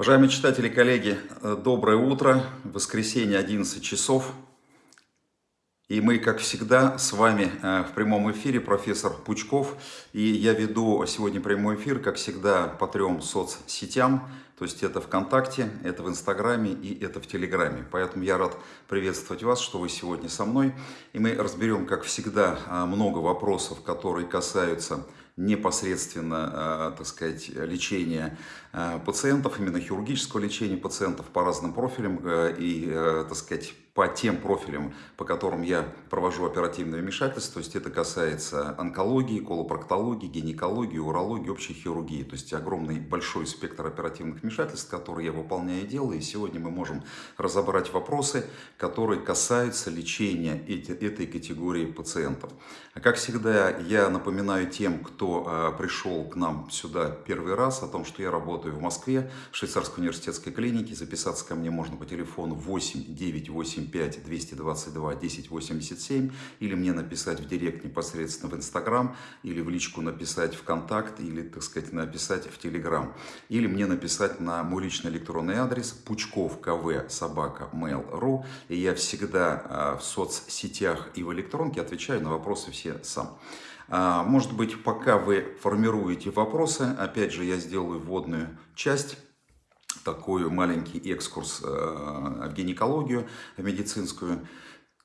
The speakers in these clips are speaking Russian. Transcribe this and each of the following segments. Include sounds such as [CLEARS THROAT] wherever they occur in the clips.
Уважаемые читатели, коллеги, э, доброе утро. Воскресенье, 11 часов. И мы, как всегда, с вами э, в прямом эфире, профессор Пучков. И я веду сегодня прямой эфир, как всегда, по трем соцсетям. То есть это ВКонтакте, это в Инстаграме и это в Телеграме. Поэтому я рад приветствовать вас, что вы сегодня со мной. И мы разберем, как всегда, э, много вопросов, которые касаются непосредственно, так сказать, лечения пациентов, именно хирургического лечения пациентов по разным профилям и, так сказать, по тем профилям, по которым я провожу оперативное вмешательство, то есть это касается онкологии, колопроктологии, гинекологии, урологии, общей хирургии, то есть огромный большой спектр оперативных вмешательств, которые я выполняю и делаю, и сегодня мы можем разобрать вопросы, которые касаются лечения эти, этой категории пациентов. А как всегда, я напоминаю тем, кто пришел к нам сюда первый раз, о том, что я работаю в Москве, в Швейцарской университетской клинике, записаться ко мне можно по телефону 8 988 85 222 1087 или мне написать в директ непосредственно в Инстаграм или в личку написать в Контакт или, так сказать, написать в Телеграм. Или мне написать на мой личный электронный адрес пучков кв собака mail.ru и я всегда а, в соцсетях и в электронке отвечаю на вопросы все сам. А, может быть, пока вы формируете вопросы, опять же, я сделаю вводную часть такой маленький экскурс э, в гинекологию медицинскую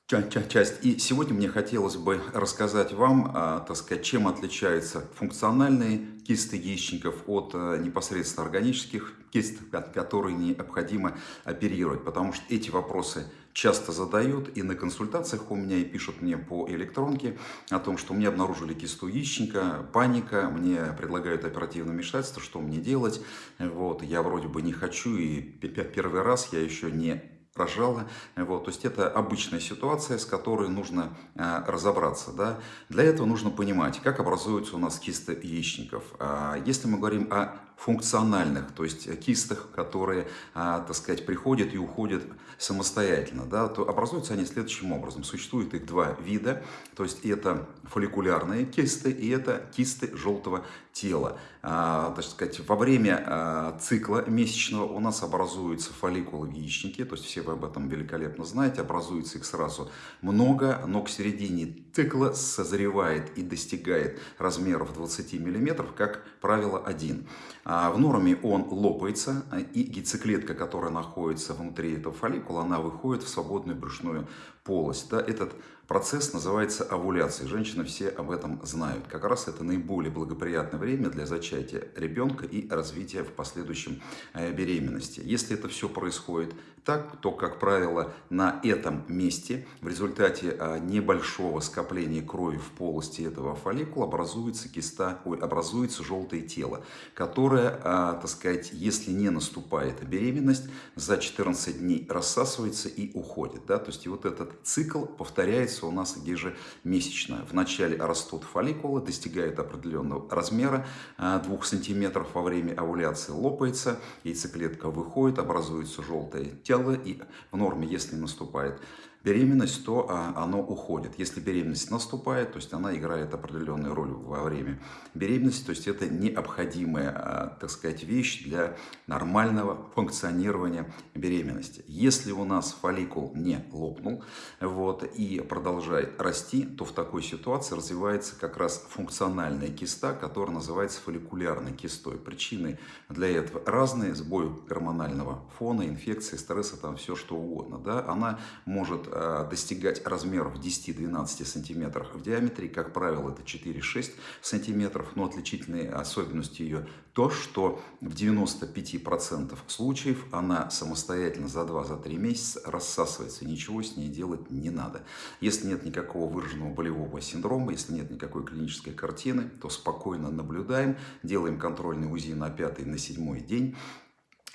часть. И сегодня мне хотелось бы рассказать вам, а, так сказать, чем отличаются функциональные кисты яичников от э, непосредственно органических кист, которые необходимо оперировать. Потому что эти вопросы часто задают и на консультациях у меня, и пишут мне по электронке о том, что мне обнаружили кисту яичника, паника, мне предлагают оперативное вмешательство, что мне делать. Вот, я вроде бы не хочу, и первый раз я еще не рожала. Вот, то есть это обычная ситуация, с которой нужно э, разобраться. Да? Для этого нужно понимать, как образуются у нас кисты яичников. А если мы говорим о функциональных, то есть кистах, которые, а, так сказать, приходят и уходят самостоятельно, да, то образуются они следующим образом. Существует их два вида, то есть это фолликулярные кисты и это кисты желтого тела. А, так сказать, во время а, цикла месячного у нас образуются фолликулы в яичнике, то есть все вы об этом великолепно знаете, образуется их сразу много, но к середине цикла созревает и достигает размеров 20 мм, как правило, один. А в норме он лопается, и яйцеклетка, которая находится внутри этого фолликула, она выходит в свободную брюшную полость. Да, этот процесс называется овуляцией. Женщины все об этом знают. Как раз это наиболее благоприятное время для зачатия ребенка и развития в последующем э, беременности. Если это все происходит так, то, как правило, на этом месте в результате э, небольшого скопления крови в полости этого фолликула образуется киста, ой, образуется желтое тело, которое, э, так сказать, если не наступает беременность, за 14 дней рассасывается и уходит. Да? То есть и вот этот цикл повторяется у нас ежемесячно. Вначале растут фолликулы, достигает определенного размера 2 э, сантиметров во время овуляции, лопается, яйцеклетка выходит, образуется желтое тело и в норме, если наступает беременность, то а, оно уходит. Если беременность наступает, то есть она играет определенную роль во время беременности, то есть это необходимая, а, так сказать, вещь для нормального функционирования беременности. Если у нас фолликул не лопнул вот, и продолжает расти, то в такой ситуации развивается как раз функциональная киста, которая называется фолликулярной кистой. Причины для этого разные, сбой гормонального фона, инфекции, стресса, там все что угодно. Да? Она может достигать размеров 10-12 сантиметров в диаметре. Как правило, это 4-6 сантиметров. Но отличительной особенностью ее то, что в 95% случаев она самостоятельно за 2-3 месяца рассасывается. Ничего с ней делать не надо. Если нет никакого выраженного болевого синдрома, если нет никакой клинической картины, то спокойно наблюдаем, делаем контрольный УЗИ на 5 на 7 день Э,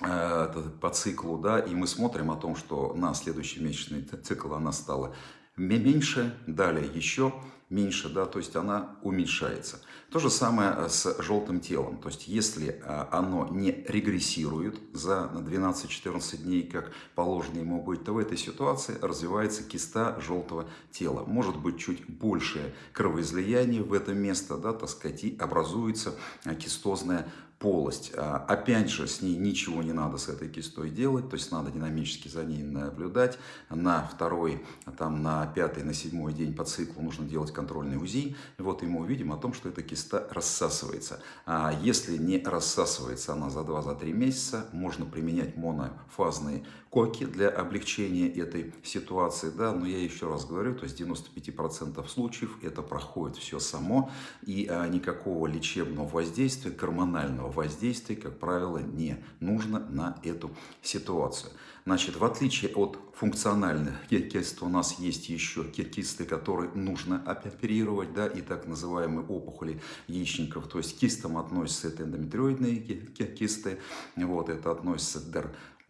по циклу, да, и мы смотрим о том, что на следующий месячный цикл она стала меньше, далее еще меньше, да, то есть она уменьшается. То же самое э, с желтым телом, то есть если э, оно не регрессирует за 12-14 дней, как положено ему быть, то в этой ситуации развивается киста желтого тела. Может быть чуть большее кровоизлияние в это место, да, так сказать, и образуется кистозная полость. А, опять же, с ней ничего не надо с этой кистой делать, то есть надо динамически за ней наблюдать. На второй, там, на пятый, на седьмой день по циклу нужно делать контрольный УЗИ. И вот и мы увидим о том, что эта киста рассасывается. А если не рассасывается она за 2-3 месяца, можно применять монофазные коки для облегчения этой ситуации. Да? Но я еще раз говорю, то есть 95% случаев это проходит все само, и а, никакого лечебного воздействия, гормонального воздействия, как правило, не нужно на эту ситуацию. Значит, в отличие от функциональных кист, у нас есть еще кисты, которые нужно оперировать, да, и так называемые опухоли яичников. То есть кистам относятся это эндометриоидные кисты, вот, это относится к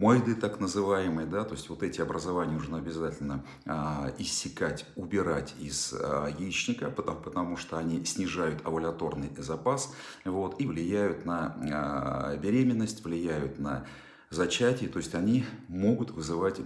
дермоиды так называемые, да, то есть вот эти образования нужно обязательно а, иссекать, убирать из а, яичника, потому, потому что они снижают овуляторный запас, вот, и влияют на а, беременность, влияют на зачатии, то есть они могут вызывать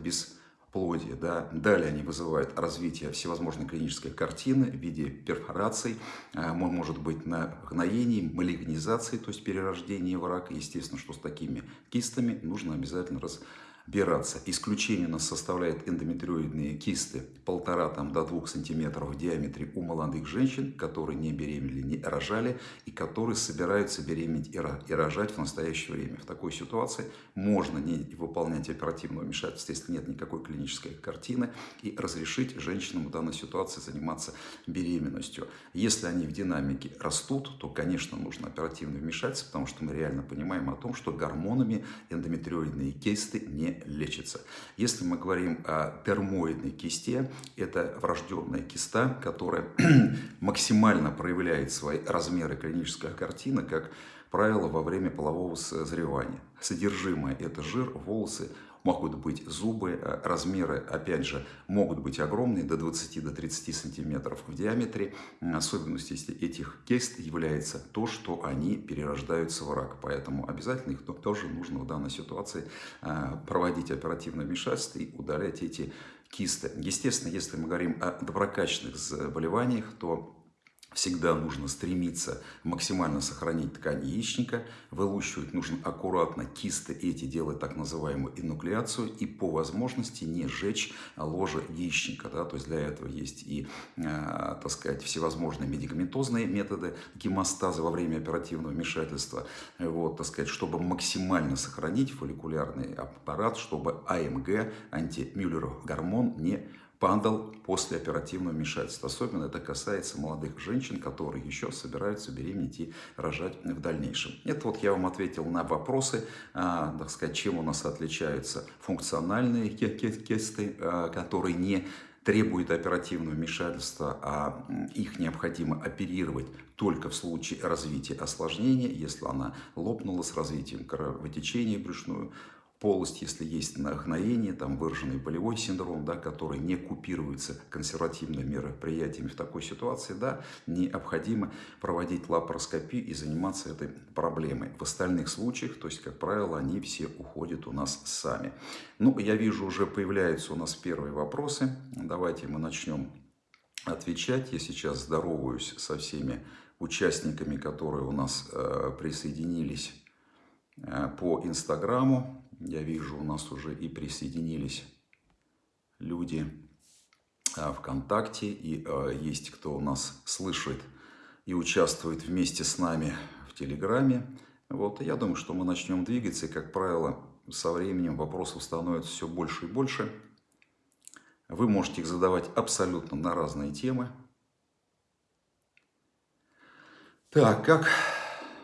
бесплодие. Да. Далее они вызывают развитие всевозможной клинической картины в виде перфораций, а, может быть нагноений, малигнизации, то есть перерождения в рак. Естественно, что с такими кистами нужно обязательно разбираться бираться. Исключение у нас составляет эндометриоидные кисты полтора там, до двух сантиметров в диаметре у молодых женщин, которые не беременели, не рожали и которые собираются беременеть и рожать в настоящее время. В такой ситуации можно не выполнять оперативного вмешательства, если нет никакой клинической картины, и разрешить женщинам в данной ситуации заниматься беременностью. Если они в динамике растут, то, конечно, нужно оперативное вмешательство, потому что мы реально понимаем о том, что гормонами эндометриоидные кисты не лечится. Если мы говорим о термоидной кисте, это врожденная киста, которая [CLEARS THROAT] максимально проявляет свои размеры клиническая картина, как правило, во время полового созревания. Содержимое – это жир, волосы, могут быть зубы, э, размеры, опять же, могут быть огромные, до 20-30 сантиметров в диаметре. Особенностью этих кист является то, что они перерождаются в рак, поэтому обязательно их тоже нужно в данной ситуации э, проводить оперативное вмешательство и удалять эти кисты. Естественно, если мы говорим о доброкачественных заболеваниях, то Всегда нужно стремиться максимально сохранить ткань яичника. Вылущивать нужно аккуратно кисты эти, делать так называемую инуклеацию. И по возможности не сжечь ложе яичника. Да? То есть для этого есть и, э, так сказать, всевозможные медикаментозные методы гемостаза во время оперативного вмешательства. Вот, так сказать, чтобы максимально сохранить фолликулярный аппарат, чтобы АМГ, антимюллеров гормон, не падал после оперативного вмешательства. Особенно это касается молодых женщин, которые еще собираются беременеть и рожать в дальнейшем. Это вот я вам ответил на вопросы, а, так сказать, чем у нас отличаются функциональные кисты, а, которые не требуют оперативного вмешательства, а их необходимо оперировать только в случае развития осложнения, если она лопнула с развитием кровотечения брюшную, полость, если есть нагноение, там выраженный болевой синдром, да, который не купируется консервативными мероприятиями в такой ситуации, да, необходимо проводить лапароскопию и заниматься этой проблемой. В остальных случаях, то есть, как правило, они все уходят у нас сами. Ну, я вижу, уже появляются у нас первые вопросы. Давайте мы начнем отвечать. Я сейчас здороваюсь со всеми участниками, которые у нас э, присоединились э, по Инстаграму. Я вижу, у нас уже и присоединились люди а, ВКонтакте, и а, есть кто у нас слышит и участвует вместе с нами в Телеграме. Вот, я думаю, что мы начнем двигаться, и, как правило, со временем вопросов становится все больше и больше. Вы можете их задавать абсолютно на разные темы. Так, как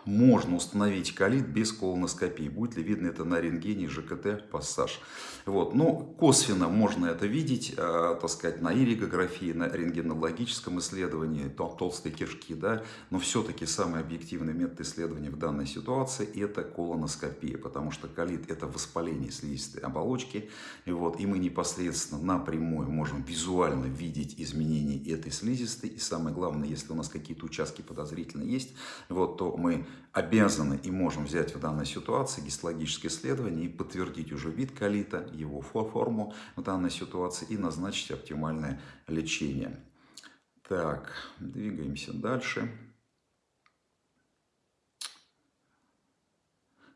можно установить колит без колоноскопии. Будет ли видно это на рентгене ЖКТ пассаж? Вот. Ну, косвенно можно это видеть, э, так сказать, на иригографии, на рентгенологическом исследовании тол толстой кишки, да, но все-таки самый объективный метод исследования в данной ситуации это колоноскопия, потому что колит это воспаление слизистой оболочки, и, вот, и мы непосредственно напрямую можем визуально видеть изменения этой слизистой, и самое главное, если у нас какие-то участки подозрительные есть, вот, то мы обязаны и можем взять в данной ситуации гистологическое исследование и подтвердить уже вид колита, его форму в данной ситуации и назначить оптимальное лечение. Так, двигаемся дальше.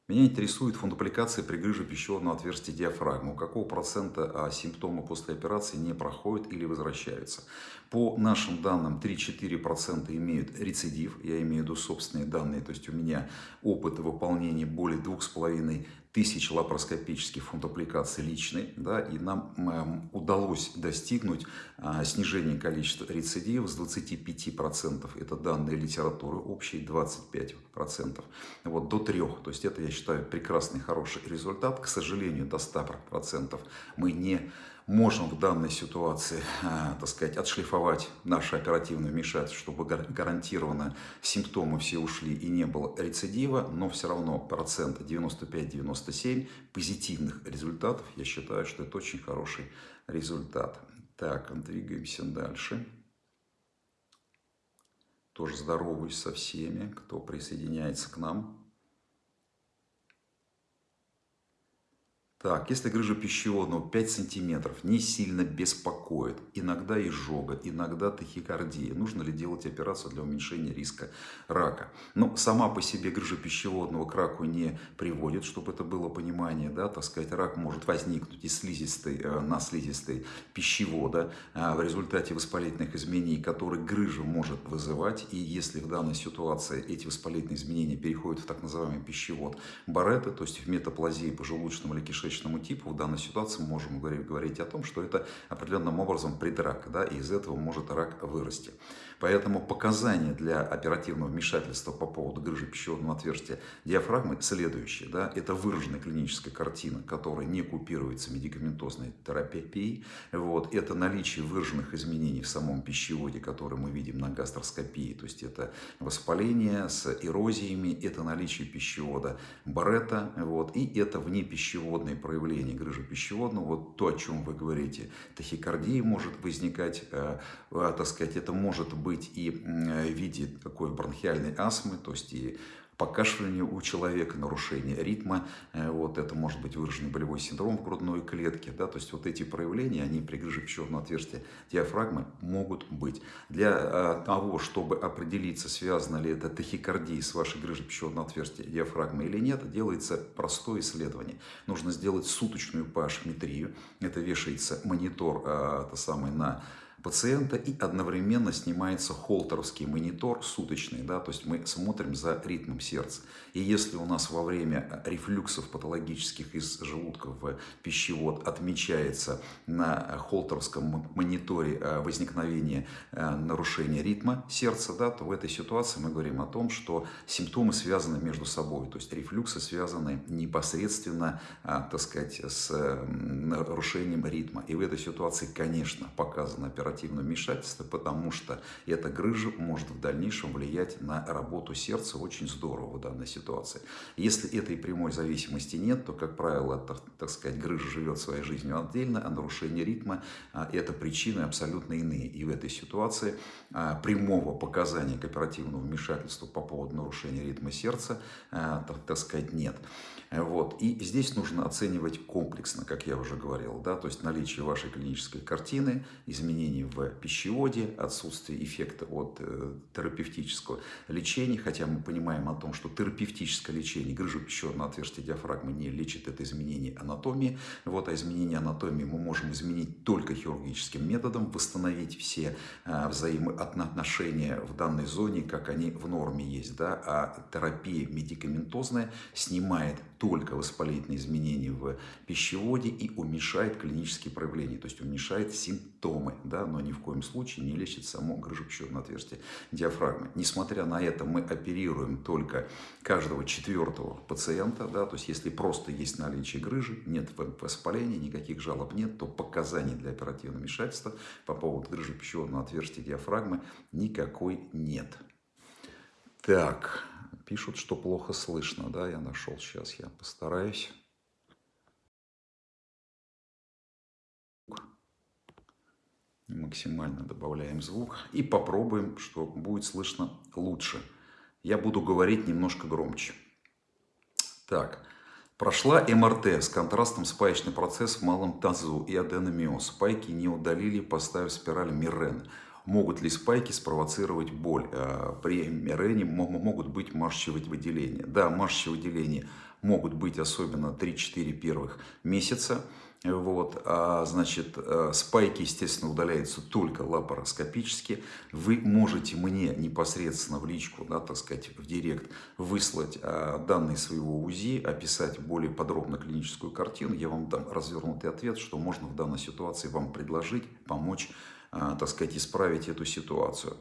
Меня интересует фундупликация при грыже пищеводного отверстия диафрагмы. У какого процента а, симптомы после операции не проходят или возвращаются? По нашим данным 3-4% имеют рецидив, я имею в виду собственные данные, то есть у меня опыт выполнения более 2,5 тысяч лапароскопических фунтопликаций личный, да, и нам э, удалось достигнуть э, снижения количества рецидивов с 25%, это данные литературы общей, 25%, вот, до 3%, то есть это, я считаю, прекрасный, хороший результат, к сожалению, до 100% мы не можем в данной ситуации, э, так сказать, отшлифовать наше оперативное вмешательство, чтобы гарантированно симптомы все ушли и не было рецидива, но все равно процент 95-97 позитивных результатов, я считаю, что это очень хороший результат. Так, двигаемся дальше. Тоже здороваюсь со всеми, кто присоединяется к нам. Так, если грыжа пищеводного 5 сантиметров не сильно беспокоит, иногда изжога, иногда тахикардия, нужно ли делать операцию для уменьшения риска рака? Но сама по себе грыжа пищеводного к раку не приводит, чтобы это было понимание, да, так сказать, рак может возникнуть из слизистой э, на слизистой пищевода э, в результате воспалительных изменений, которые грыжа может вызывать, и если в данной ситуации эти воспалительные изменения переходят в так называемый пищевод Баретта, то есть в метаплазии поджелудочного или кишечного клеточному типу, в данной ситуации мы можем говорить о том, что это определенным образом предрак, да, и из этого может рак вырасти. Поэтому показания для оперативного вмешательства по поводу грыжи пищеводного отверстия диафрагмы следующие. Да, это выраженная клиническая картина, которая не купируется медикаментозной терапией. Вот, это наличие выраженных изменений в самом пищеводе, которые мы видим на гастроскопии. То есть это воспаление с эрозиями, это наличие пищевода Баретта, вот, и это внепищеводные проявления грыжи пищеводного. Вот то, о чем вы говорите, тахикардия может возникать, э, э, так сказать, это может быть и в виде такой бронхиальной астмы, то есть и покашливание у человека, нарушение ритма, э, вот это может быть выраженный болевой синдром в грудной клетке, да, то есть вот эти проявления, они при грыже пищеводного отверстия диафрагмы могут быть. Для э, того, чтобы определиться, связано ли это тахикардия с вашей грыжей пищеводного отверстия диафрагмы или нет, делается простое исследование. Нужно сделать суточную pH-метрию, это вешается монитор, э, это самый на пациента и одновременно снимается холтеровский монитор суточный, да, то есть мы смотрим за ритмом сердца. И если у нас во время рефлюксов патологических из желудка в пищевод отмечается на холтеровском мониторе э, возникновение э, нарушения ритма сердца, да, то в этой ситуации мы говорим о том, что симптомы связаны между собой, то есть рефлюксы связаны непосредственно, э, так сказать, с нарушением ритма. И в этой ситуации, конечно, показано оперативно оперативное вмешательство, потому что эта грыжа может в дальнейшем влиять на работу сердца очень здорово в данной ситуации. Если этой прямой зависимости нет, то, как правило, так, так сказать, грыжа живет своей жизнью отдельно, а нарушение ритма а, – это причины абсолютно иные. И в этой ситуации а, прямого показания к оперативному вмешательству по поводу нарушения ритма сердца, а, так, так сказать, нет. Вот. И здесь нужно оценивать комплексно, как я уже говорил, да, то есть наличие вашей клинической картины, изменений в пищеводе, отсутствие эффекта от э, терапевтического лечения, хотя мы понимаем о том, что терапевтическое лечение грыжу пищеводного отверстия диафрагмы не лечит это изменение анатомии, вот, а изменение анатомии мы можем изменить только хирургическим методом, восстановить все э, взаимоотношения в данной зоне, как они в норме есть, да, а терапия медикаментозная снимает только воспалительные изменения в пищеводе и уменьшает клинические проявления, то есть уменьшает симптомы, да, но ни в коем случае не лечит само грыжепищеводное отверстие диафрагмы. Несмотря на это, мы оперируем только каждого четвертого пациента, да, то есть если просто есть наличие грыжи, нет воспаления, никаких жалоб нет, то показаний для оперативного вмешательства по поводу грыжи пищеводного отверстия диафрагмы никакой нет. Так, Пишут, что плохо слышно, да, я нашел сейчас, я постараюсь. Максимально добавляем звук и попробуем, что будет слышно лучше. Я буду говорить немножко громче. Так, прошла МРТ с контрастом спаечный процесс в малом тазу и аденомиоз. Спайки не удалили, поставив спираль Мирен. Могут ли спайки спровоцировать боль? Э, при мирене могут быть маршевые выделения. Да, маршевые выделения могут быть особенно 3-4 первых месяца. Вот, а, значит, э, спайки, естественно, удаляются только лапароскопически. Вы можете мне непосредственно в личку, да, так сказать, в директ выслать а, данные своего УЗИ, описать более подробно клиническую картину. Я вам дам развернутый ответ, что можно в данной ситуации вам предложить, помочь, так сказать, исправить эту ситуацию.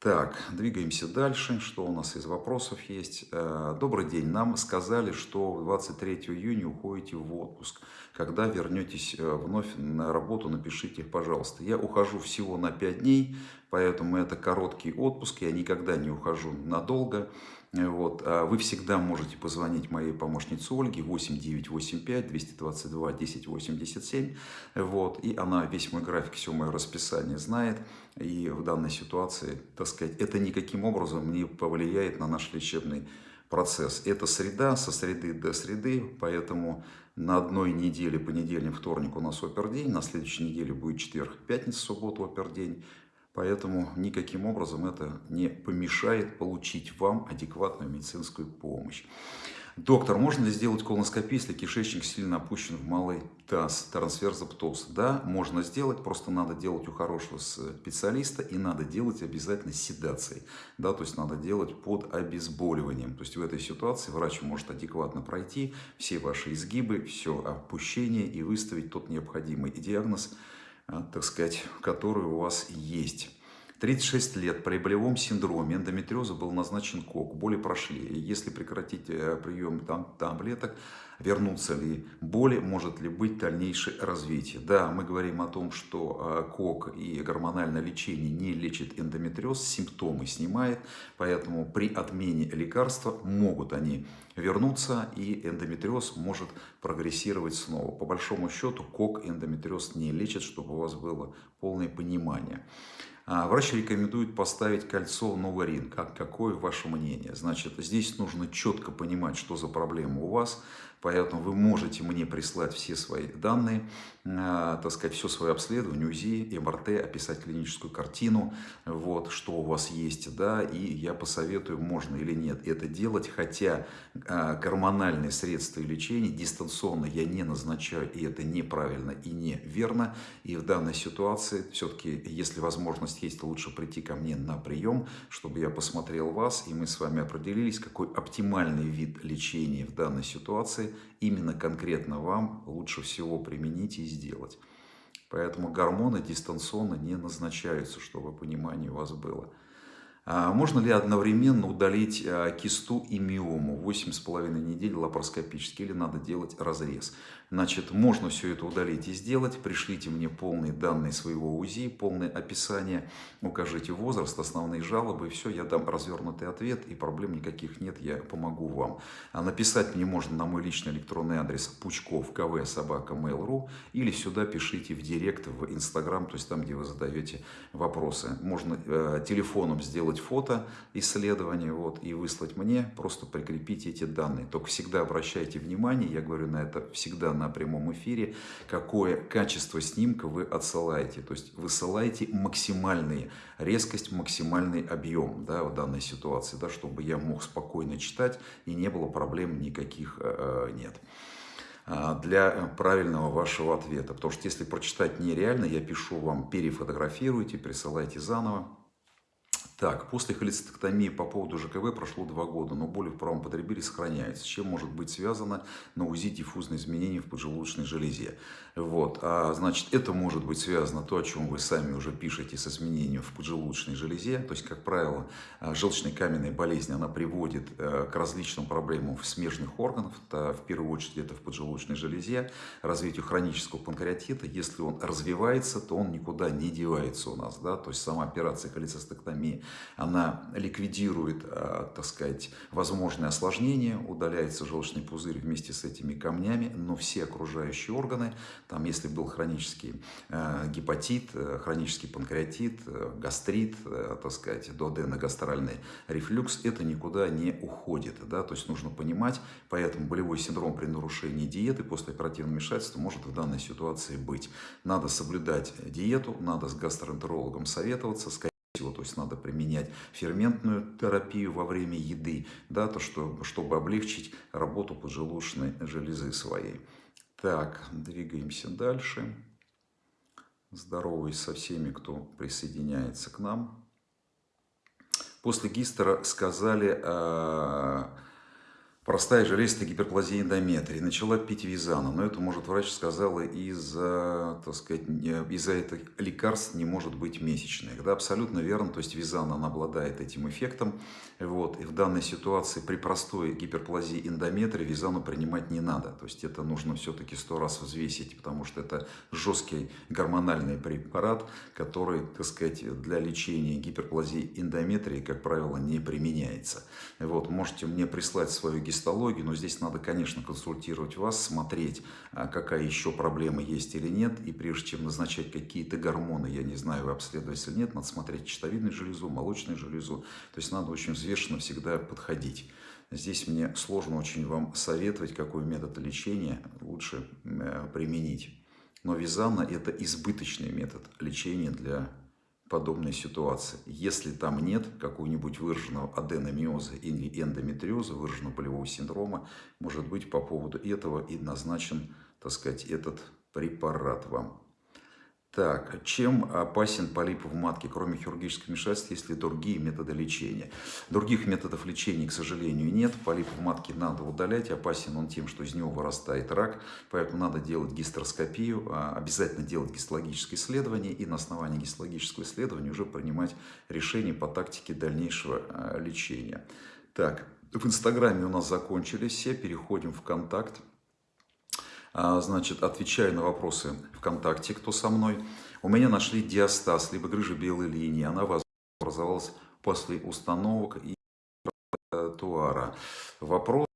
Так, двигаемся дальше. Что у нас из вопросов есть? Э, добрый день. Нам сказали, что 23 июня уходите в отпуск. Когда вернетесь э, вновь на работу, напишите, пожалуйста. Я ухожу всего на 5 дней, поэтому это короткий отпуск. Я никогда не ухожу надолго. Вот. А вы всегда можете позвонить моей помощнице Ольге 8985 222 1087. Вот. И она весь мой график, все мое расписание знает. И в данной ситуации, так сказать, это никаким образом не повлияет на наш лечебный процесс. Это среда, со среды до среды, поэтому на одной неделе, понедельник, вторник у нас опердень, на следующей неделе будет четверг, пятница, суббота, опердень. Поэтому никаким образом это не помешает получить вам адекватную медицинскую помощь. Доктор, можно ли сделать колоноскопию, если кишечник сильно опущен в малый таз, трансферза птоз? Да, можно сделать, просто надо делать у хорошего специалиста и надо делать обязательно седацией. Да, то есть надо делать под обезболиванием. То есть в этой ситуации врач может адекватно пройти все ваши изгибы, все опущение и выставить тот необходимый диагноз, так сказать, который у вас есть. 36 лет при болевом синдроме эндометриоза был назначен КОК, боли прошли. Если прекратить э, прием там, таблеток, вернутся ли боли, может ли быть дальнейшее развитие. Да, мы говорим о том, что э, КОК и гормональное лечение не лечит эндометриоз, симптомы снимает, поэтому при отмене лекарства могут они вернуться и эндометриоз может прогрессировать снова. По большому счету КОК эндометриоз не лечит, чтобы у вас было полное понимание. А, врач рекомендует поставить кольцо Новарин. Как, какое ваше мнение? Значит, здесь нужно четко понимать, что за проблема у вас. Поэтому вы можете мне прислать все свои данные, э, так сказать, все свое обследование, УЗИ, МРТ, описать клиническую картину, вот, что у вас есть, да, и я посоветую, можно или нет это делать, хотя э, гормональные средства и лечение дистанционно я не назначаю, и это неправильно и неверно, и в данной ситуации все-таки, если возможность есть, лучше прийти ко мне на прием, чтобы я посмотрел вас, и мы с вами определились, какой оптимальный вид лечения в данной ситуации, именно конкретно вам лучше всего применить и сделать. Поэтому гормоны дистанционно не назначаются, чтобы понимание у вас было. А можно ли одновременно удалить а, кисту и миому 8,5 недель лапароскопически или надо делать разрез? Значит, можно все это удалить и сделать. Пришлите мне полные данные своего УЗИ, полное описание, укажите возраст, основные жалобы, все, я дам развернутый ответ, и проблем никаких нет, я помогу вам. А написать мне можно на мой личный электронный адрес пучков кв собака mail.ru или сюда пишите в директ, в инстаграм, то есть там, где вы задаете вопросы. Можно э, телефоном сделать фото исследование вот, и выслать мне, просто прикрепите эти данные. Только всегда обращайте внимание, я говорю на это всегда на прямом эфире, какое качество снимка вы отсылаете. То есть высылаете максимальный резкость, максимальный объем да, в данной ситуации, да, чтобы я мог спокойно читать и не было проблем никаких э, э нет а, для правильного вашего ответа. Потому что если прочитать нереально, я пишу вам перефотографируйте, присылайте заново. Так, после холецистектомии по поводу ЖКВ прошло два года, но боли в правом подреберье сохраняются. С чем может быть связано на УЗИ диффузные изменения в поджелудочной железе? Вот, а, значит, это может быть связано, то, о чем вы сами уже пишете, с изменением в поджелудочной железе. То есть, как правило, а, желчная каменная болезнь, она приводит э, к различным проблемам в смежных органах, в первую очередь это в поджелудочной железе, развитию хронического панкреатита. Если он развивается, то он никуда не девается у нас. Да? То есть, сама операция холецистектомии Она ликвидирует, а, так сказать, возможные осложнения, удаляется желчный пузырь вместе с этими камнями, но все окружающие органы, там, если был хронический а, гепатит, э, хронический панкреатит, э, гастрит, э, так сказать, дуоденогастральный рефлюкс, это никуда не уходит, да, то есть нужно понимать, поэтому болевой синдром при нарушении диеты после оперативного вмешательства может в данной ситуации быть. Надо соблюдать диету, надо с гастроэнтерологом советоваться, всего, то есть надо применять ферментную терапию во время еды, да, то, что, чтобы облегчить работу поджелудочной железы своей. Так, двигаемся дальше. Здороваюсь со всеми, кто присоединяется к нам. После гистера сказали... Э Простая железистая гиперплазия эндометрии. Начала пить визана, но это, может, врач сказала, из-за, так сказать, из-за этих лекарств не может быть месячных. Да, абсолютно верно. То есть визана, она обладает этим эффектом. Вот. И в данной ситуации при простой гиперплазии эндометрии визану принимать не надо. То есть это нужно все-таки сто раз взвесить, потому что это жесткий гормональный препарат, который, так сказать, для лечения гиперплазии эндометрии, как правило, не применяется. Вот. Можете мне прислать свою гистологию, но здесь надо, конечно, консультировать вас, смотреть, а, какая еще проблема есть или нет. И прежде чем назначать какие-то гормоны, я не знаю, вы обследовались или нет, надо смотреть щитовидную железу, молочную железу. То есть надо очень взвешенно всегда подходить. Здесь мне сложно очень вам советовать, какой метод лечения лучше применить. Но визана – это избыточный метод лечения для подобной ситуации. Если там нет какого-нибудь выраженного аденомиоза или эндометриоза, выраженного болевого синдрома, может быть по поводу этого и назначен, так сказать, этот препарат вам. Так, чем опасен полип в матке, кроме хирургического вмешательства, есть ли другие методы лечения? Других методов лечения, к сожалению, нет. Полип в матке надо удалять. Опасен он тем, что из него вырастает рак. Поэтому надо делать гистероскопию, а, обязательно делать гистологическое исследование и на основании гистологического исследования уже принимать решение по тактике дальнейшего а, лечения. Так, в Инстаграме у нас закончились все. Переходим в контакт. А, значит, отвечаю на вопросы ВКонтакте, кто со мной. У меня нашли диастаз, либо грыжа белой линии. Она образовалась после установок и туара. Вопрос,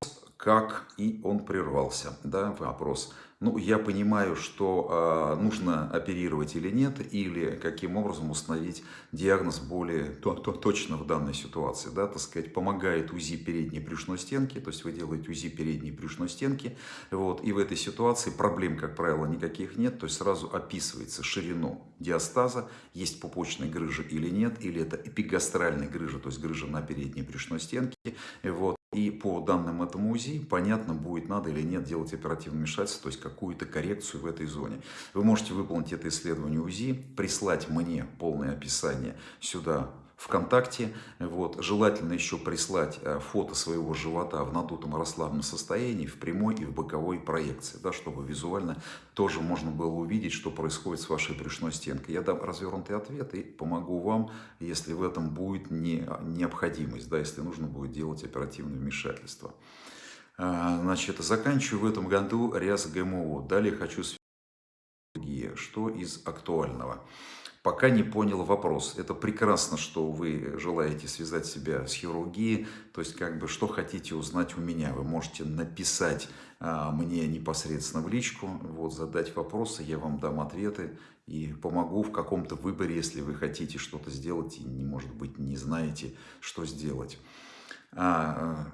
как и он прервался, да, вопрос. Ну, я понимаю, что э, нужно оперировать или нет, или каким образом установить диагноз более то, то, точно в данной ситуации. Да, так сказать, помогает УЗИ передней брюшной стенки, то есть вы делаете УЗИ передней брюшной стенки, вот, и в этой ситуации проблем, как правило, никаких нет, то есть сразу описывается ширину диастаза, есть пупочная грыжа или нет, или это эпигастральная грыжа, то есть грыжа на передней брюшной стенке, вот, и по данным этому УЗИ понятно будет, надо или нет делать оперативное вмешательство, то есть какую-то коррекцию в этой зоне. Вы можете выполнить это исследование УЗИ, прислать мне полное описание сюда ВКонтакте. Вот. Желательно еще прислать э, фото своего живота в надутом расслабленном состоянии, в прямой и в боковой проекции, да, чтобы визуально тоже можно было увидеть, что происходит с вашей брюшной стенкой. Я дам развернутый ответ и помогу вам, если в этом будет не, необходимость, да, если нужно будет делать оперативное вмешательство. А, значит, заканчиваю в этом году РЯС ГМО. Далее хочу что из актуального пока не понял вопрос. Это прекрасно, что вы желаете связать себя с хирургией, то есть как бы что хотите узнать у меня. Вы можете написать а, мне непосредственно в личку, вот, задать вопросы, я вам дам ответы и помогу в каком-то выборе, если вы хотите что-то сделать и, может быть, не знаете, что сделать. А,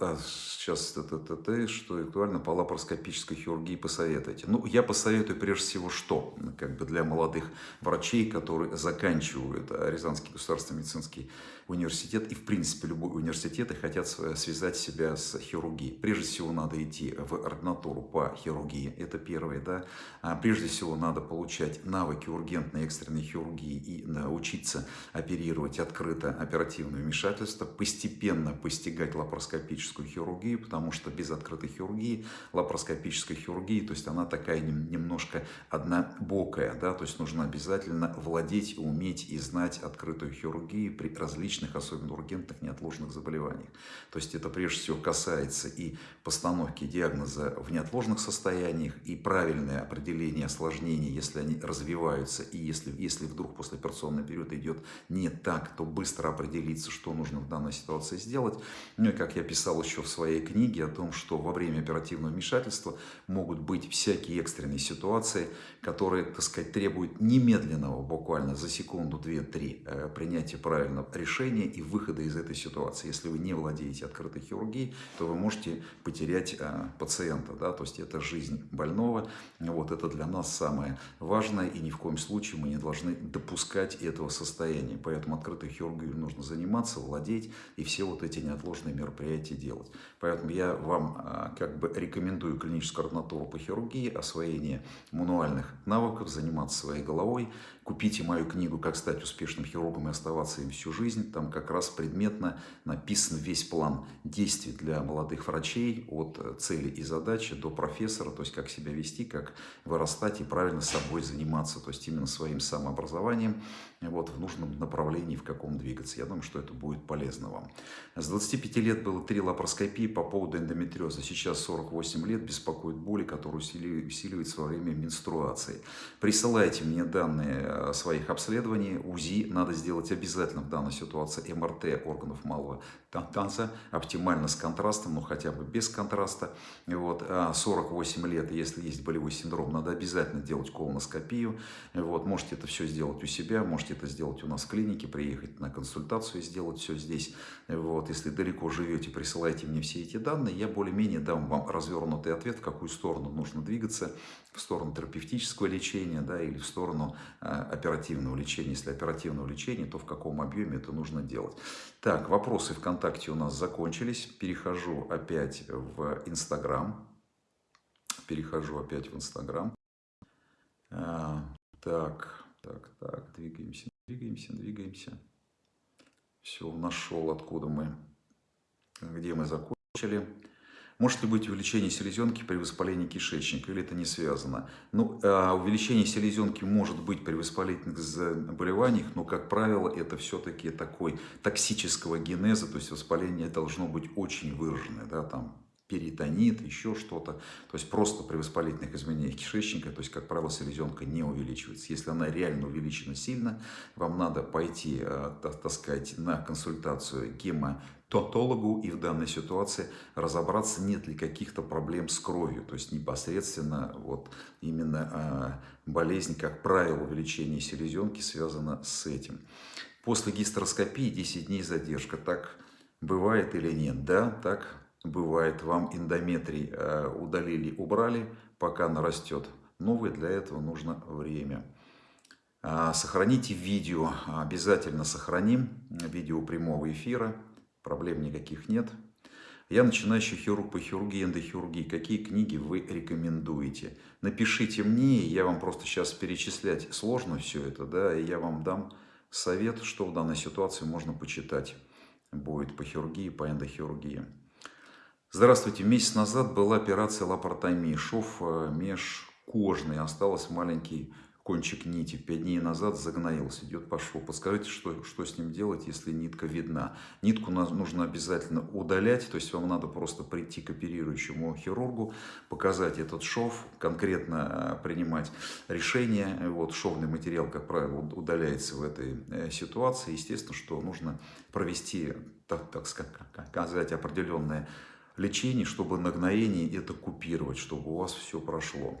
а, сейчас это, что актуально по лапароскопической хирургии посоветуете? Ну, я посоветую прежде всего что? Как бы для молодых врачей, которые заканчивают Рязанский государственный медицинский университет и, в принципе, любой университет и хотят связать себя с хирургией. Прежде всего, надо идти в ординатуру по хирургии, это первое, да. А прежде всего, надо получать навыки ургентной экстренной хирургии и научиться оперировать открыто оперативное вмешательство, постепенно постигать лапароскопическую хирургию, потому что без открытой хирургии, лапароскопической хирургии, то есть она такая немножко однобокая, да, то есть нужно обязательно владеть, уметь и знать открытую хирургию при различных, особенно ургентных, неотложных заболеваниях. То есть это прежде всего касается и постановки диагноза в неотложных состояниях, и правильное определение осложнений, если они развиваются, и если, если вдруг послеоперационный период идет не так, то быстро определиться, что нужно в данной ситуации сделать. Ну и как я писал еще в своей книге о том, что во время оперативного вмешательства могут быть всякие экстренные ситуации, которые, так сказать, требуют немедленного, буквально за секунду, две, три, э, принятия правильного решения и выхода из этой ситуации. Если вы не владеете открытой хирургией, то вы можете потерять э, пациента, да, то есть это жизнь больного, вот это для нас самое важное, и ни в коем случае мы не должны допускать этого состояния. Поэтому открытой хирургией нужно заниматься, владеть и все вот эти неотложные мероприятия делать. Поэтому я вам а, как бы рекомендую клиническую ординатуру по хирургии, освоение мануальных навыков, заниматься своей головой. Купите мою книгу «Как стать успешным хирургом и оставаться им всю жизнь». Там как раз предметно написан весь план действий для молодых врачей от цели и задачи до профессора, то есть как себя вести, как вырастать и правильно собой заниматься, то есть именно своим самообразованием вот, в нужном направлении, в каком двигаться. Я думаю, что это будет полезно вам. С 25 лет было три лапароскопии по поводу эндометриоза. Сейчас 48 лет беспокоит боли, которые усиливаются во время менструации. Присылайте мне данные э, своих обследований. УЗИ надо сделать обязательно в данной ситуации. МРТ органов малого танца, оптимально с контрастом, но хотя бы без контраста. Вот. 48 а лет, если есть болевой синдром, надо обязательно делать колоноскопию. Вот. Можете это все сделать у себя, можете это сделать у нас в клинике, приехать на консультацию и сделать все здесь. Вот. Если далеко живете, присылайте мне все эти данные, я более-менее дам вам развернутый ответ, в какую сторону нужно двигаться, в сторону терапевтического лечения да, или в сторону э, оперативного лечения. Если оперативного лечения, то в каком объеме это нужно делать. Так, вопросы ВКонтакте у нас закончились. Перехожу опять в Инстаграм. Перехожу опять в Инстаграм. А, так, так, так, двигаемся, двигаемся, двигаемся. Все, нашел, откуда мы, где мы закончили. Может ли быть увеличение селезенки при воспалении кишечника, или это не связано? Ну, а, увеличение селезенки может быть при воспалительных заболеваниях, но, как правило, это все-таки такой токсического генеза, то есть воспаление должно быть очень выраженное, да, там перитонит, еще что-то. То есть просто при воспалительных изменениях кишечника, то есть, как правило, селезенка не увеличивается. Если она реально увеличена сильно, вам надо пойти, э, так сказать, на консультацию гемотологу и в данной ситуации разобраться, нет ли каких-то проблем с кровью. То есть непосредственно вот именно э, болезнь, как правило, увеличение селезенки связана с этим. После гистероскопии 10 дней задержка. Так бывает или нет? Да, так бывает, вам эндометрий э, удалили, убрали, пока нарастет новый, для этого нужно время. А, сохраните видео, обязательно сохраним видео прямого эфира, проблем никаких нет. Я начинающий хирург по хирургии, эндохирургии. Какие книги вы рекомендуете? Напишите мне, я вам просто сейчас перечислять сложно все это, да, и я вам дам совет, что в данной ситуации можно почитать будет по хирургии, по эндохирургии. Здравствуйте. Месяц назад была операция лапаротомии. Шов э, межкожный. Остался маленький кончик нити. Пять дней назад загноился. Идет по шву. Подскажите, что, что с ним делать, если нитка видна? Нитку нужно обязательно удалять. То есть вам надо просто прийти к оперирующему хирургу, показать этот шов, конкретно э, принимать решение. Вот шовный материал, как правило, удаляется в этой э, ситуации. Естественно, что нужно провести, так, так сказать, определенное лечений, чтобы нагноение это купировать, чтобы у вас все прошло.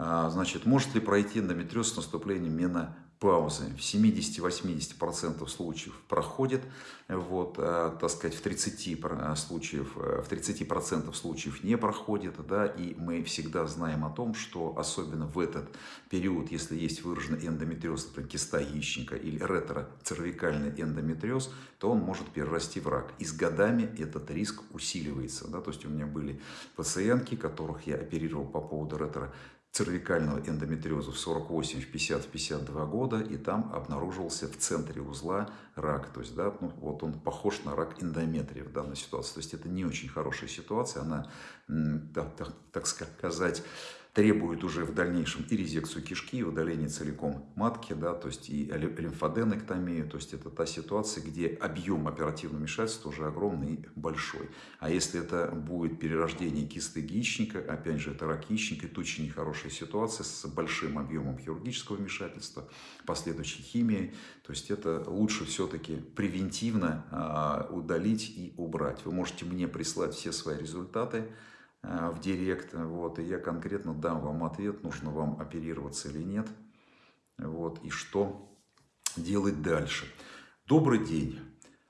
А, значит, может ли пройти эндометриоз с наступлением менопаузы? В 70-80% случаев проходит, вот, а, так сказать, в 30% случаев, в 30% случаев не проходит, да, и мы всегда знаем о том, что особенно в этот период, если есть выраженный эндометриоз, например, киста яичника или ретроцервикальный эндометриоз, то он может перерасти в рак. И с годами этот риск усиливается, да, то есть у меня были пациентки, которых я оперировал по поводу ретро цервикального эндометриоза в 48, в 50, в 52 года, и там обнаружился в центре узла рак. То есть, да, ну, вот он похож на рак эндометрия в данной ситуации. То есть, это не очень хорошая ситуация, она, так, так, так сказать, требует уже в дальнейшем и резекцию кишки, и удаление целиком матки, да, то есть и лимфоденэктомию, то есть это та ситуация, где объем оперативного вмешательства уже огромный и большой. А если это будет перерождение кисты яичника, опять же, это рак яичника, это очень нехорошая ситуация с большим объемом хирургического вмешательства, последующей химией, то есть это лучше все-таки превентивно а, удалить и убрать. Вы можете мне прислать все свои результаты, в директ, вот, и я конкретно дам вам ответ, нужно вам оперироваться или нет, вот, и что делать дальше. Добрый день.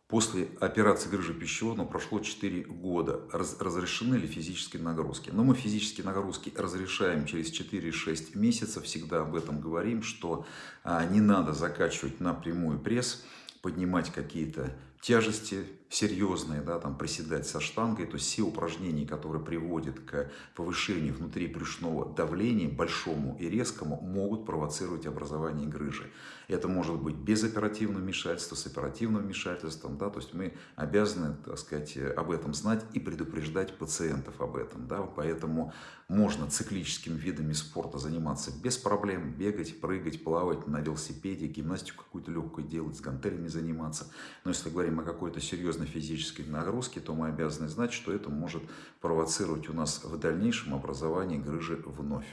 После операции грыжи пищевода прошло 4 года. Раз, разрешены ли физические нагрузки? Но мы физические нагрузки разрешаем через 4-6 месяцев. Всегда об этом говорим, что а, не надо закачивать напрямую пресс, поднимать какие-то тяжести серьезные, да, там приседать со штангой, то есть все упражнения, которые приводят к повышению внутри брюшного давления, большому и резкому, могут провоцировать образование грыжи. Это может быть без оперативного вмешательства, с оперативным вмешательством, да, то есть мы обязаны, так сказать, об этом знать и предупреждать пациентов об этом, да, поэтому можно циклическими видами спорта заниматься без проблем, бегать, прыгать, плавать на велосипеде, гимнастику какую-то легкую делать, с гантелями заниматься, но если говорим о какой-то серьезной физической нагрузке, то мы обязаны знать, что это может провоцировать у нас в дальнейшем образование грыжи вновь.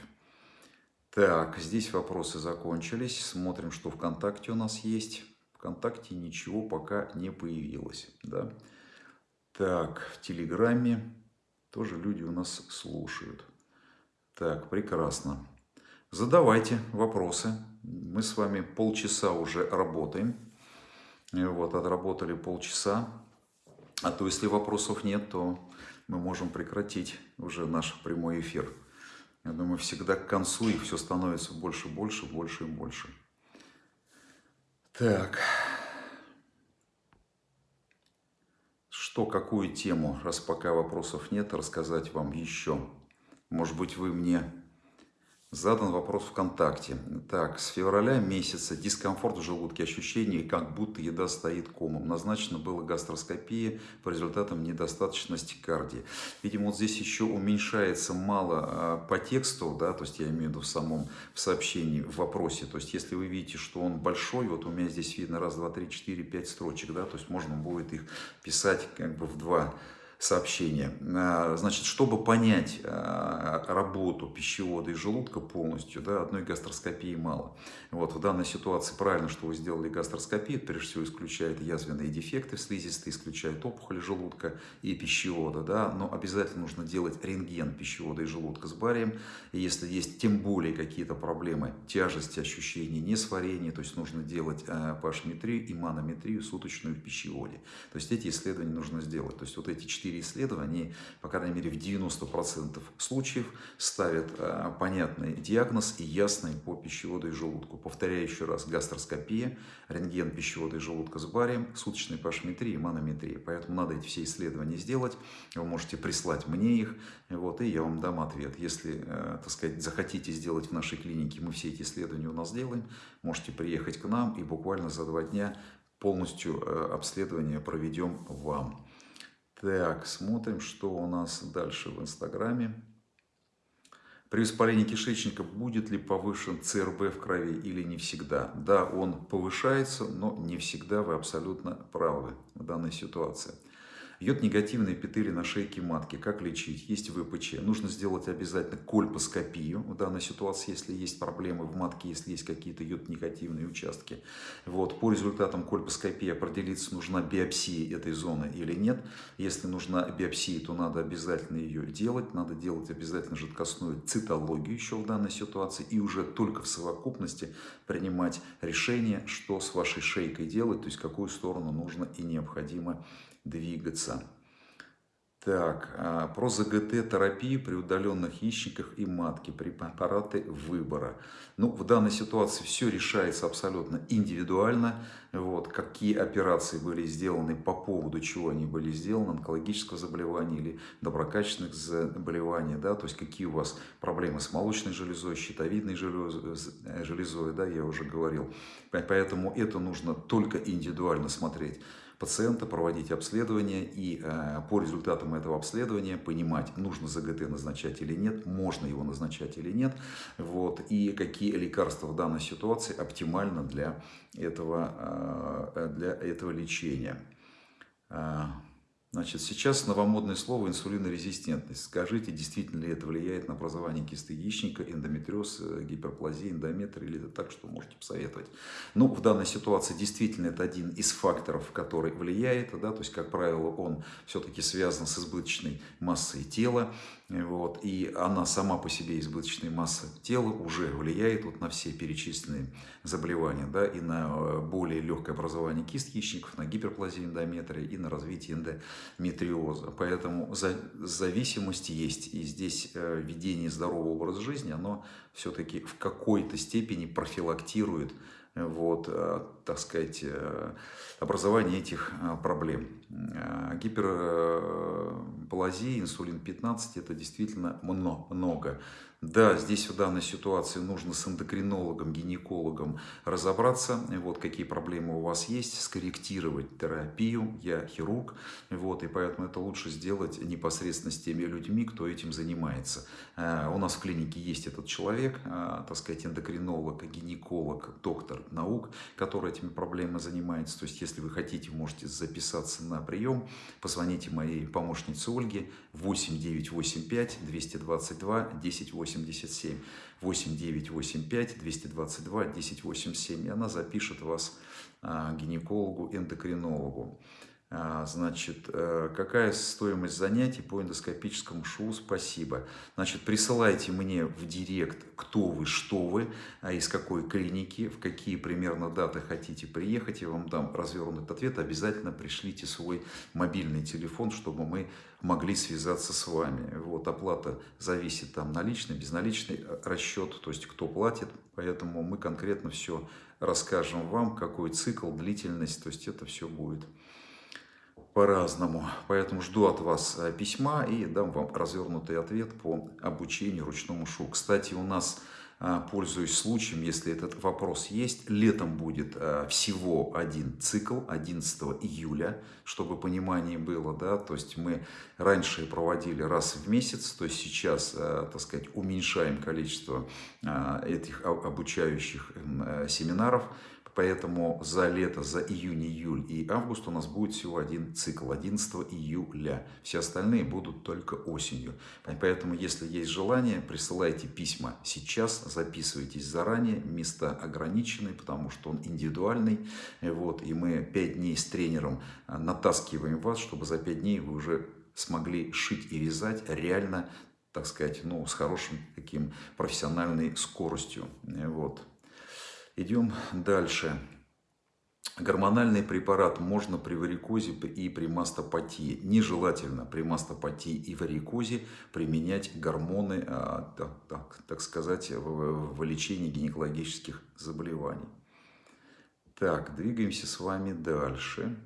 Так, здесь вопросы закончились. Смотрим, что ВКонтакте у нас есть. ВКонтакте ничего пока не появилось. Да? Так, в Телеграме тоже люди у нас слушают. Так, прекрасно. Задавайте вопросы. Мы с вами полчаса уже работаем. Вот, отработали полчаса. А то, если вопросов нет, то мы можем прекратить уже наш прямой эфир. Я думаю, всегда к концу их все становится больше, больше, больше и больше. Так. Что, какую тему, раз пока вопросов нет, рассказать вам еще? Может быть, вы мне Задан вопрос ВКонтакте. Так, с февраля месяца дискомфорт в желудке, ощущение, как будто еда стоит комом. Назначена была гастроскопия по результатам недостаточности кардии. Видимо, вот здесь еще уменьшается мало а, по тексту, да, то есть я имею в виду в самом в сообщении, в вопросе. То есть если вы видите, что он большой, вот у меня здесь видно раз, два, три, четыре, пять строчек, да, то есть можно будет их писать как бы в два сообщение. А, значит, чтобы понять а, работу пищевода и желудка полностью, да, одной гастроскопии мало. Вот, в данной ситуации правильно, что вы сделали гастроскопию, прежде всего исключает язвенные дефекты в слизистой, исключает опухоли желудка и пищевода, да, но обязательно нужно делать рентген пищевода и желудка с барием, и если есть тем более какие-то проблемы тяжести, ощущений несварения, то есть нужно делать pH-метрию и манометрию суточную в пищеводе. То есть эти исследования нужно сделать. То есть вот эти четыре 4 исследования, по крайней мере в 90% случаев, ставят э, понятный диагноз и ясный по пищеводу и желудку. Повторяю еще раз, гастроскопия, рентген пищевода и желудка с барием, суточная пашметрия и манометрия. Поэтому надо эти все исследования сделать. Вы можете прислать мне их, вот, и я вам дам ответ. Если, э, так сказать, захотите сделать в нашей клинике, мы все эти исследования у нас делаем, можете приехать к нам и буквально за два дня полностью э, обследование проведем вам. Так, смотрим, что у нас дальше в Инстаграме. При воспалении кишечника будет ли повышен ЦРБ в крови или не всегда? Да, он повышается, но не всегда вы абсолютно правы в данной ситуации. Йод негативные эпители на шейке матки. Как лечить? Есть ВПЧ. Нужно сделать обязательно кольпоскопию в данной ситуации, если есть проблемы в матке, если есть какие-то йод негативные участки. Вот. По результатам кольпоскопии определиться, нужна биопсия этой зоны или нет. Если нужна биопсия, то надо обязательно ее делать. Надо делать обязательно жидкостную цитологию еще в данной ситуации. И уже только в совокупности принимать решение, что с вашей шейкой делать, то есть какую сторону нужно и необходимо двигаться. Так, а, про ЗГТ-терапию при удаленных яичниках и матке, препараты выбора. Ну, в данной ситуации все решается абсолютно индивидуально. Вот, какие операции были сделаны, по поводу чего они были сделаны, онкологического заболевания или доброкачественных заболеваний, да, то есть какие у вас проблемы с молочной железой, щитовидной железой, да, я уже говорил. Поэтому это нужно только индивидуально смотреть пациента, проводить обследование и э, по результатам этого обследования понимать, нужно ЗГТ назначать или нет, можно его назначать или нет, вот, и какие лекарства в данной ситуации оптимально для этого, э, для этого лечения. Э, Значит, сейчас новомодное слово инсулинорезистентность. Скажите, действительно ли это влияет на образование кисты яичника, эндометриоз, э, гиперплазия, эндометр, или это так, что можете посоветовать? Ну, в данной ситуации действительно это один из факторов, который влияет, да, то есть, как правило, он все-таки связан с избыточной массой тела, вот, и она сама по себе избыточная масса тела уже влияет вот на все перечисленные заболевания, да, и на э, более легкое образование кист яичников, на гиперплазию эндометрия и на развитие эндометриоза. Поэтому зависимость есть, и здесь э, ведение здорового образа жизни, оно все-таки в какой-то степени профилактирует вот, э, так сказать, э, образование этих э, проблем. Гиперплазия, инсулин 15 – это действительно много. Да, здесь в данной ситуации нужно с эндокринологом, гинекологом разобраться, вот какие проблемы у вас есть, скорректировать терапию. Я хирург, вот, и поэтому это лучше сделать непосредственно с теми людьми, кто этим занимается. Э, у нас в клинике есть этот человек, э, так сказать, эндокринолог, гинеколог, доктор наук, который этими проблемами занимается. То есть, если вы хотите, можете записаться на прием, позвоните моей помощнице Ольге 8985 222 1080 1087 8985 222 1087. И она запишет вас а, гинекологу, эндокринологу. А, значит, э, какая стоимость занятий по эндоскопическому ШУ? Спасибо. Значит, присылайте мне в директ, кто вы, что вы, а из какой клиники, в какие примерно даты хотите приехать. Я вам дам развернутый ответ. Обязательно пришлите свой мобильный телефон, чтобы мы могли связаться с вами. Вот, оплата зависит там наличный, безналичный э, расчет, то есть кто платит. Поэтому мы конкретно все расскажем вам, какой цикл, длительность, то есть это все будет по-разному. Поэтому жду от вас э, письма и дам вам развернутый ответ по обучению ручному шу. Кстати, у нас, э, пользуясь случаем, если этот вопрос есть, летом будет э, всего один цикл 11 июля, чтобы понимание было, да, то есть мы раньше проводили раз в месяц, то есть сейчас, так сказать, уменьшаем количество этих обучающих семинаров, Поэтому за лето, за июнь, июль и август у нас будет всего один цикл, 11 июля. Все остальные будут только осенью. Поэтому, если есть желание, присылайте письма сейчас, записывайтесь заранее, места ограничены, потому что он индивидуальный. Вот, и мы 5 дней с тренером а, натаскиваем вас, чтобы за 5 дней вы уже смогли шить и вязать реально, так сказать, ну, с хорошим таким профессиональной скоростью. Вот. Идем дальше. Гормональный препарат можно при варикозе и при мастопатии. Нежелательно при мастопатии и варикозе применять гормоны, а, так, так, так сказать, в, в лечении гинекологических заболеваний. Так, двигаемся с вами дальше.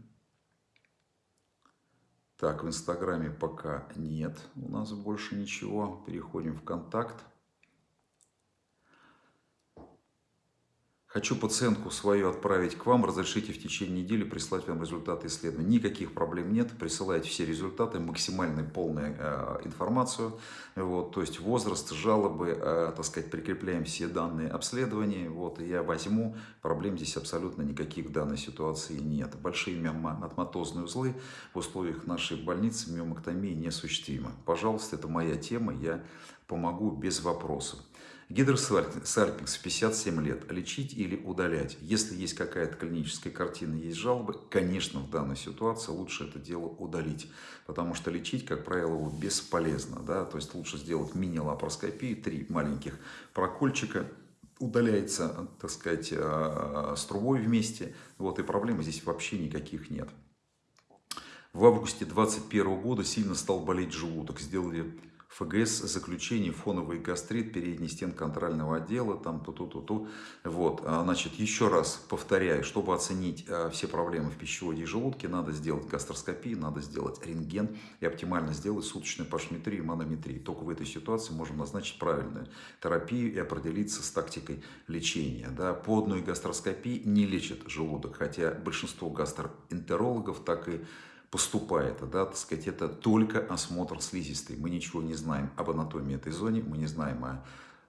Так, в Инстаграме пока нет у нас больше ничего. Переходим в контакт. Хочу пациентку свою отправить к вам, разрешите в течение недели прислать вам результаты исследования. Никаких проблем нет, присылайте все результаты, максимально полную э, информацию, вот, то есть возраст, жалобы, э, так сказать, прикрепляем все данные обследования, вот, я возьму, проблем здесь абсолютно никаких в данной ситуации нет. Большие миоматозные узлы в условиях нашей больницы миомактомии неосуществимы. Пожалуйста, это моя тема, я помогу без вопросов. Гидросальпинкс 57 лет. Лечить или удалять? Если есть какая-то клиническая картина, есть жалобы, конечно, в данной ситуации лучше это дело удалить. Потому что лечить, как правило, его бесполезно. Да? То есть лучше сделать мини-лапароскопию, три маленьких прокольчика, удаляется, так сказать, э, с трубой вместе. Вот, и проблем здесь вообще никаких нет. В августе 2021 года сильно стал болеть желудок. Сделали ФГС заключение, фоновый гастрит, передний стен контрольного отдела, там ту-ту-ту-ту. Вот, а, значит, еще раз повторяю, чтобы оценить а, все проблемы в пищеводе и желудке, надо сделать гастроскопию, надо сделать рентген и оптимально сделать суточную пашметрию и манометрию. Только в этой ситуации можем назначить правильную терапию и определиться с тактикой лечения. Да. По одной не лечит желудок, хотя большинство гастроэнтерологов так и поступает, да, так сказать, это только осмотр слизистой. Мы ничего не знаем об анатомии этой зоны, мы не знаем о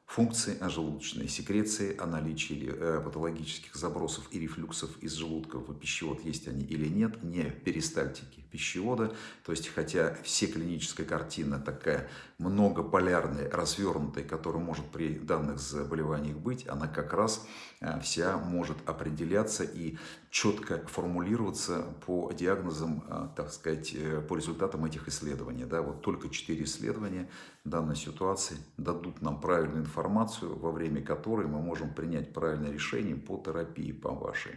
функции о желудочной секреции, о наличии э, патологических забросов и рефлюксов из желудка в пищевод, есть они или нет, не перистальтики пищевода. То есть, хотя все клиническая картина такая многополярная, развернутая, которая может при данных заболеваниях быть, она как раз э, вся может определяться и четко формулироваться по диагнозам, э, так сказать, по результатам этих исследований. Да, вот только четыре исследования данной ситуации дадут нам правильную информацию, во время которой мы можем принять правильное решение по терапии, по вашей.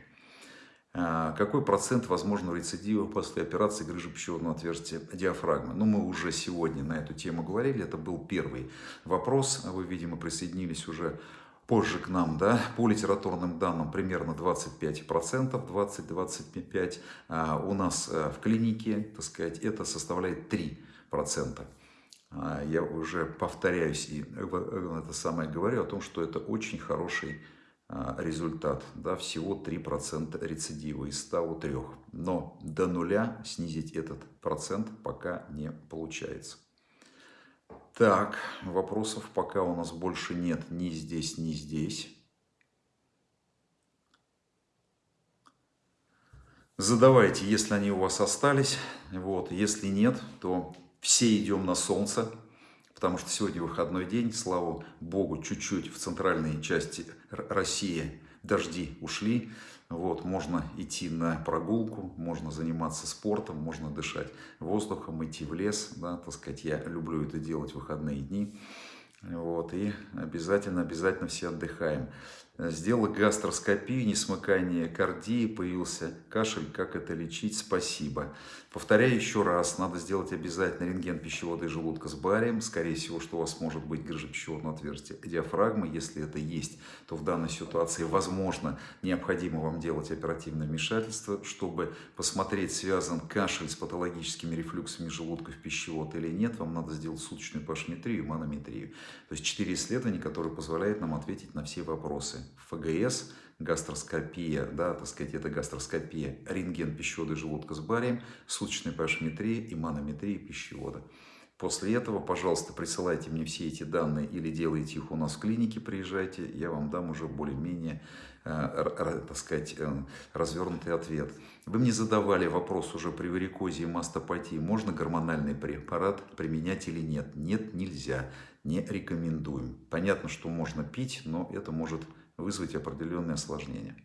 А, какой процент возможного рецидива после операции грыжи пищеводного отверстия диафрагмы? Ну, мы уже сегодня на эту тему говорили, это был первый вопрос. Вы, видимо, присоединились уже позже к нам, да, по литературным данным примерно 25%, 20-25%. А у нас э, в клинике, так сказать, это составляет 3%. А, я уже повторяюсь и это самое говорю о том, что это очень хороший результат. Да, всего 3% рецидива из 103. Но до нуля снизить этот процент пока не получается. Так, вопросов пока у нас больше нет ни здесь, ни здесь. Задавайте, если они у вас остались. Вот. Если нет, то все идем на солнце, потому что сегодня выходной день, слава богу, чуть-чуть в центральной части России дожди ушли. Вот, можно идти на прогулку, можно заниматься спортом, можно дышать воздухом, идти в лес. Да, так сказать, я люблю это делать в выходные дни. Вот, и обязательно, обязательно все отдыхаем. Сделал гастроскопию, несмыкание кардии, появился кашель. Как это лечить? Спасибо. Повторяю еще раз, надо сделать обязательно рентген пищевода и желудка с барием. Скорее всего, что у вас может быть грыжа пищеводного отверстия диафрагмы. Если это есть, то в данной ситуации, возможно, необходимо вам делать оперативное вмешательство, чтобы посмотреть, связан кашель с патологическими рефлюксами желудка в пищевод или нет. Вам надо сделать суточную пашметрию и манометрию. То есть четыре исследования, которые позволяют нам ответить на все вопросы. ФГС, гастроскопия, да, так сказать, это гастроскопия, рентген пищевода и желудка с барием, суточная пашметрия и манометрия пищевода. После этого, пожалуйста, присылайте мне все эти данные или делайте их у нас в клинике, приезжайте, я вам дам уже более-менее, э, так сказать, э, развернутый ответ. Вы мне задавали вопрос уже при варикозе и мастопатии, можно гормональный препарат применять или нет? Нет, нельзя, не рекомендуем. Понятно, что можно пить, но это может вызвать определенные осложнения.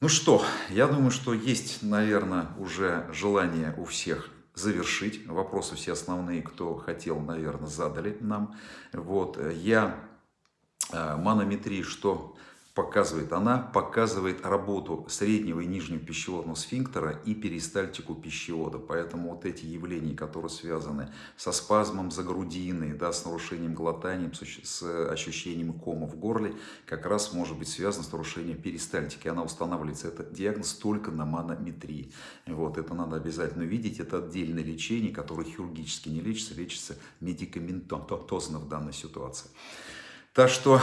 Ну что, я думаю, что есть, наверное, уже желание у всех завершить. Вопросы все основные, кто хотел, наверное, задали нам. Вот, я э, манометрии, что показывает? Она показывает работу среднего и нижнего пищеводного сфинктера и перистальтику пищевода. Поэтому вот эти явления, которые связаны со спазмом за грудины, да, с нарушением глотания, с ощущением кома в горле, как раз может быть связано с нарушением перистальтики. Она устанавливается, этот диагноз только на манометрии. Вот, это надо обязательно видеть. Это отдельное лечение, которое хирургически не лечится, лечится медикаментозно в данной ситуации. Так что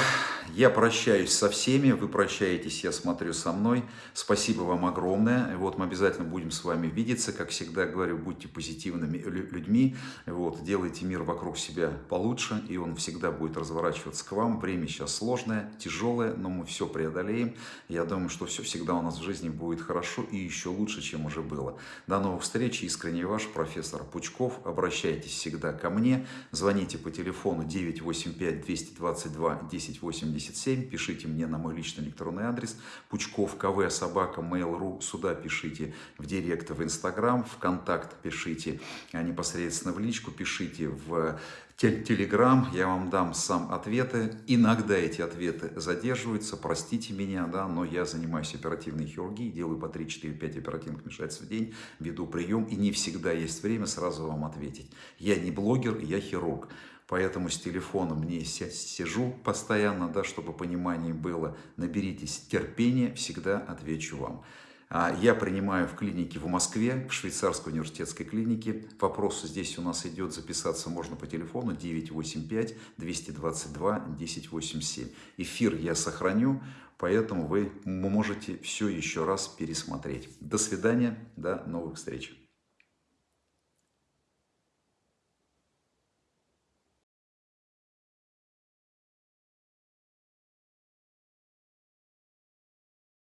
я прощаюсь со всеми, вы прощаетесь, я смотрю, со мной. Спасибо вам огромное. Вот мы обязательно будем с вами видеться. Как всегда говорю, будьте позитивными людьми. Вот, делайте мир вокруг себя получше, и он всегда будет разворачиваться к вам. Время сейчас сложное, тяжелое, но мы все преодолеем. Я думаю, что все всегда у нас в жизни будет хорошо и еще лучше, чем уже было. До новых встреч. Искренне ваш профессор Пучков. Обращайтесь всегда ко мне. Звоните по телефону 985 222 222 1087. Пишите мне на мой личный электронный адрес пучков кв собака mail.ru. Сюда пишите в директ в Инстаграм, в контакт пишите а непосредственно в личку, пишите в Телеграм, я вам дам сам ответы. Иногда эти ответы задерживаются, простите меня, да, но я занимаюсь оперативной хирургией, делаю по 3, 4, 5 оперативных вмешательств в день, веду прием, и не всегда есть время сразу вам ответить. Я не блогер, я хирург. Поэтому с телефоном не сижу постоянно, да, чтобы понимание было. Наберитесь терпения, всегда отвечу вам. А, я принимаю в клинике в Москве, в швейцарской университетской клинике. Вопрос здесь у нас идет, записаться можно по телефону 985-222-1087. Эфир я сохраню, поэтому вы можете все еще раз пересмотреть. До свидания, до новых встреч.